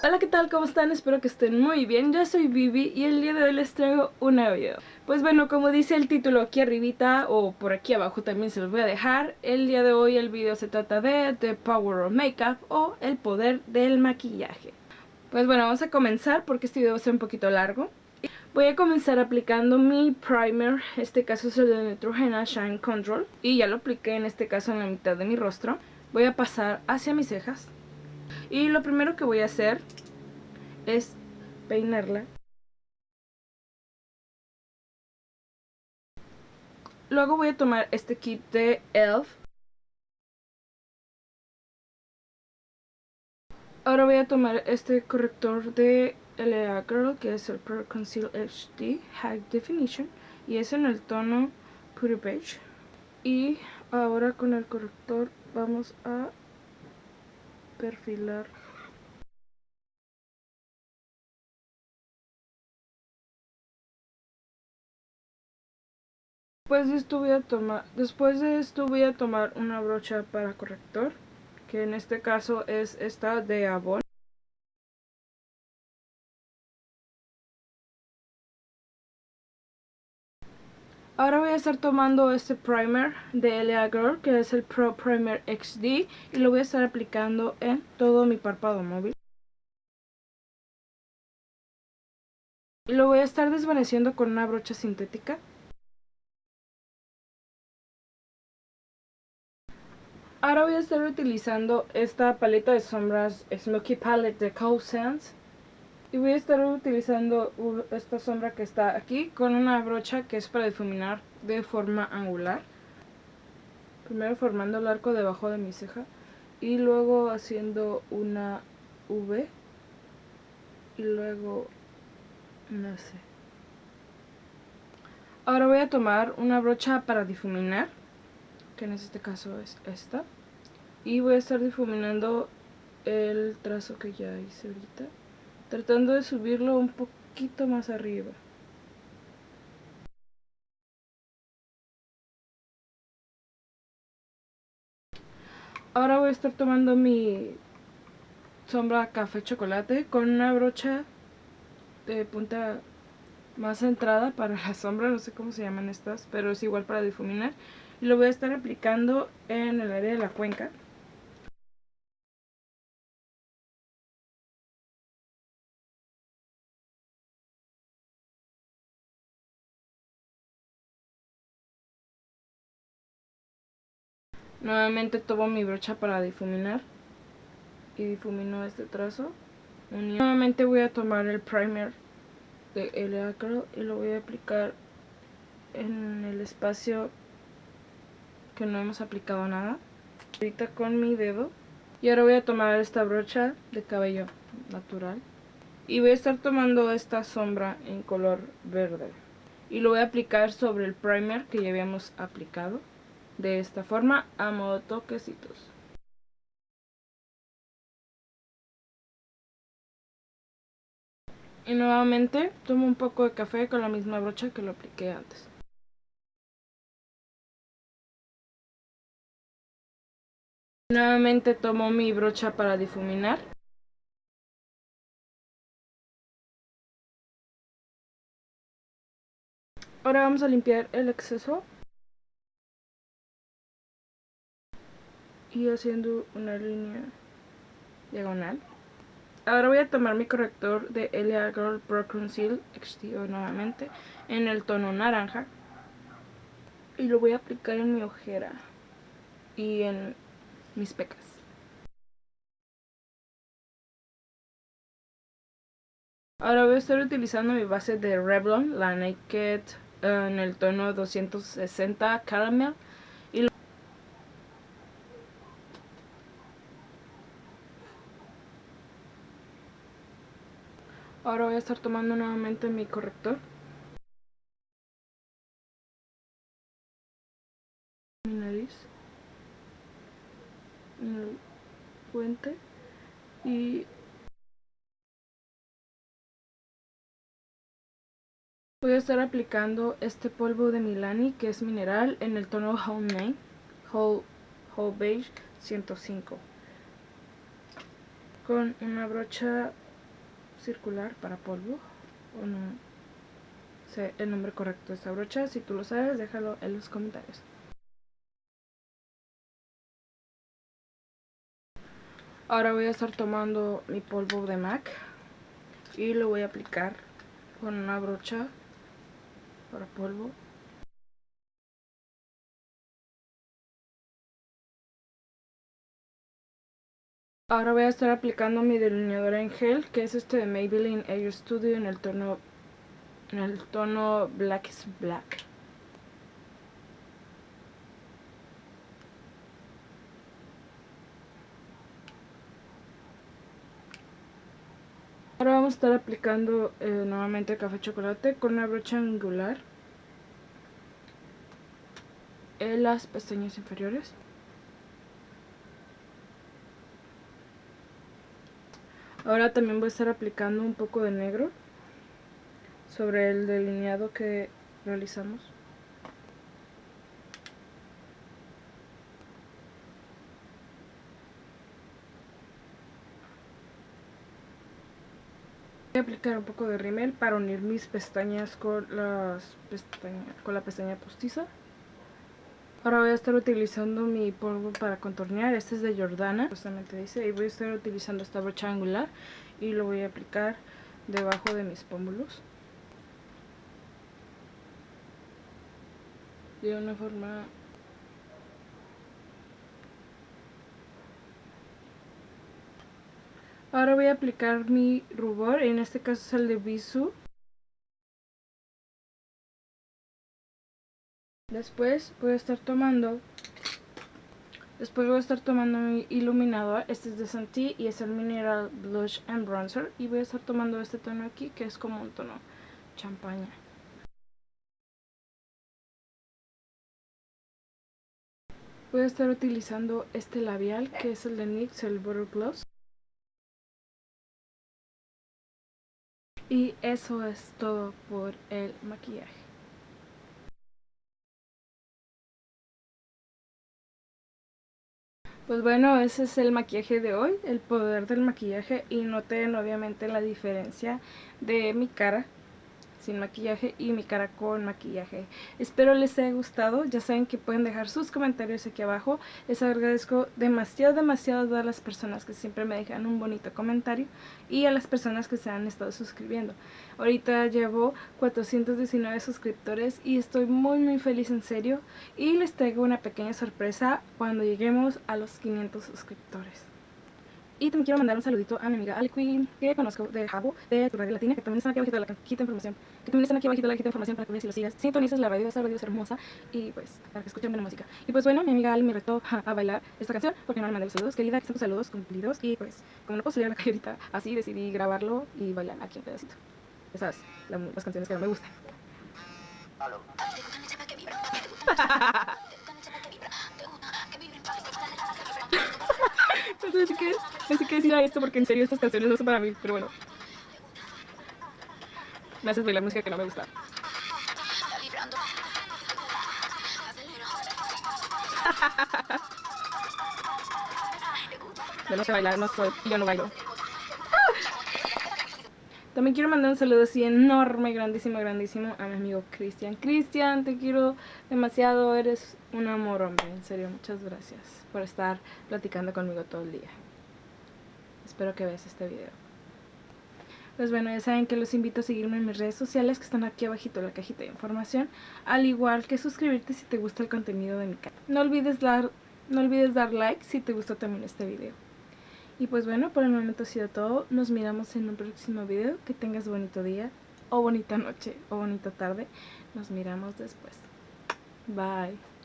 Hola, ¿qué tal? ¿Cómo están? Espero que estén muy bien. Yo soy Vivi y el día de hoy les traigo un nuevo video. Pues bueno, como dice el título aquí arribita o por aquí abajo también se los voy a dejar. El día de hoy el video se trata de The Power of Makeup o el poder del maquillaje. Pues bueno, vamos a comenzar porque este video va a ser un poquito largo. Voy a comenzar aplicando mi primer, este caso es el de Neutrogena Shine Control y ya lo apliqué en este caso en la mitad de mi rostro. Voy a pasar hacia mis cejas y lo primero que voy a hacer es peinarla. Luego voy a tomar este kit de ELF. Ahora voy a tomar este corrector de LA Girl que es el Pro Conceal HD High Definition y es en el tono Pure Beige. Y ahora con el corrector vamos a perfilar Después de esto voy a tomar, después a tomar una brocha para corrector, que en este caso es esta de Avon. Ahora voy a estar tomando este primer de LA Girl, que es el Pro Primer XD, y lo voy a estar aplicando en todo mi párpado móvil. Y lo voy a estar desvaneciendo con una brocha sintética. Ahora voy a estar utilizando esta paleta de sombras Smoky Palette de Cold Sands y voy a estar utilizando esta sombra que está aquí con una brocha que es para difuminar de forma angular. Primero formando el arco debajo de mi ceja y luego haciendo una V y luego no sé. Ahora voy a tomar una brocha para difuminar, que en este caso es esta. Y voy a estar difuminando el trazo que ya hice ahorita tratando de subirlo un poquito más arriba. Ahora voy a estar tomando mi sombra café chocolate con una brocha de punta más centrada para la sombra, no sé cómo se llaman estas, pero es igual para difuminar. Y lo voy a estar aplicando en el área de la cuenca. Nuevamente tomo mi brocha para difuminar y difumino este trazo. Nuevamente voy a tomar el primer de LA Curl y lo voy a aplicar en el espacio que no hemos aplicado nada. Ahorita con mi dedo. Y ahora voy a tomar esta brocha de cabello natural. Y voy a estar tomando esta sombra en color verde. Y lo voy a aplicar sobre el primer que ya habíamos aplicado de esta forma a modo toquecitos. Y nuevamente tomo un poco de café con la misma brocha que lo apliqué antes. Nuevamente tomo mi brocha para difuminar. Ahora vamos a limpiar el exceso y haciendo una línea diagonal. Ahora voy a tomar mi corrector de LA Girl Pro Conceal Exterior nuevamente en el tono naranja y lo voy a aplicar en mi ojera y en mis pecas. Ahora voy a estar utilizando mi base de Revlon, la Naked en el tono 260 Caramel Ahora voy a estar tomando nuevamente mi corrector. Mi nariz. El puente. Y voy a estar aplicando este polvo de Milani que es mineral en el tono Whole Whole, Whole Beige 105 con una brocha circular para polvo. O no sé el nombre correcto de esta brocha. Si tú lo sabes, déjalo en los comentarios. Ahora voy a estar tomando mi polvo de MAC y lo voy a aplicar con una brocha para polvo. Ahora voy a estar aplicando mi delineador en gel, que es este de Maybelline Air Studio en el tono en el tono Black is Black. Ahora vamos a estar aplicando eh, nuevamente café chocolate con una brocha angular en las pestañas inferiores. Ahora también voy a estar aplicando un poco de negro sobre el delineado que realizamos. Voy a aplicar un poco de rímel para unir mis pestañas con, las con la pestaña postiza. Ahora voy a estar utilizando mi polvo para contornear, este es de Jordana, justamente dice, y voy a estar utilizando esta brocha angular y lo voy a aplicar debajo de mis pómulos. De una forma Ahora voy a aplicar mi rubor, en este caso es el de Bisú. Después voy a estar tomando Después voy a estar tomando mi iluminador, este es de Santi y es el Mineral Blush and Bronzer y voy a estar tomando este tono aquí que es como un tono champaña. Voy a estar utilizando este labial que es el de NYX, el Butter Gloss. Y eso es todo por el maquillaje. Pues bueno, ese es el maquillaje de hoy, el poder del maquillaje y noten obviamente la diferencia de mi cara sin maquillaje y mi cara con maquillaje. Espero les haya gustado, ya saben que pueden dejar sus comentarios aquí abajo. Les agradezco demasiado, demasiado a todas las personas que siempre me dejan un bonito comentario y a las personas que se han estado suscribiendo. Ahorita llevo 419 suscriptores y estoy muy muy feliz en serio y les traigo una pequeña sorpresa cuando lleguemos a los 500 suscriptores. Y también quiero mandar un saludito a mi amiga Ali Queen, que conozco de Jabo, de tu radio latina, que también están aquí abajo de la cajita de información. Que también están aquí abajo de la cajita de información para que veas si lo sigas. Sintonices la radio, esa radio es hermosa. Y pues, para que escuchen buena música. Y pues bueno, mi amiga Ali me retó a, bailar esta canción, porque no le mandé los saludos. Querida, que están tus saludos cumplidos. Y pues, como no puedo salir a la calle ahorita así, decidí grabarlo y bailar aquí un pedacito. Ya sabes, las canciones que no me gustan. no sé qué, no sé qué decir a esto porque en serio estas canciones no son para mí, pero bueno. Me haces bailar música que no me gusta. Yo no sé bailar, no soy, yo no bailo. También quiero mandar un saludo así enorme, grandísimo, grandísimo a mi amigo Cristian. Cristian, te quiero demasiado, eres un amor, hombre, en serio, muchas gracias por estar platicando conmigo todo el día. Espero que veas este video. Pues bueno, ya saben que los invito a seguirme en mis redes sociales que están aquí abajito en la cajita de información, al igual que suscribirte si te gusta el contenido de mi canal. No olvides dar, no olvides dar like si te gustó también este video. Y pues bueno, por el momento ha sido todo. Nos miramos en un próximo video. Que tengas bonito día, o bonita noche, o bonita tarde. Nos miramos después. Bye.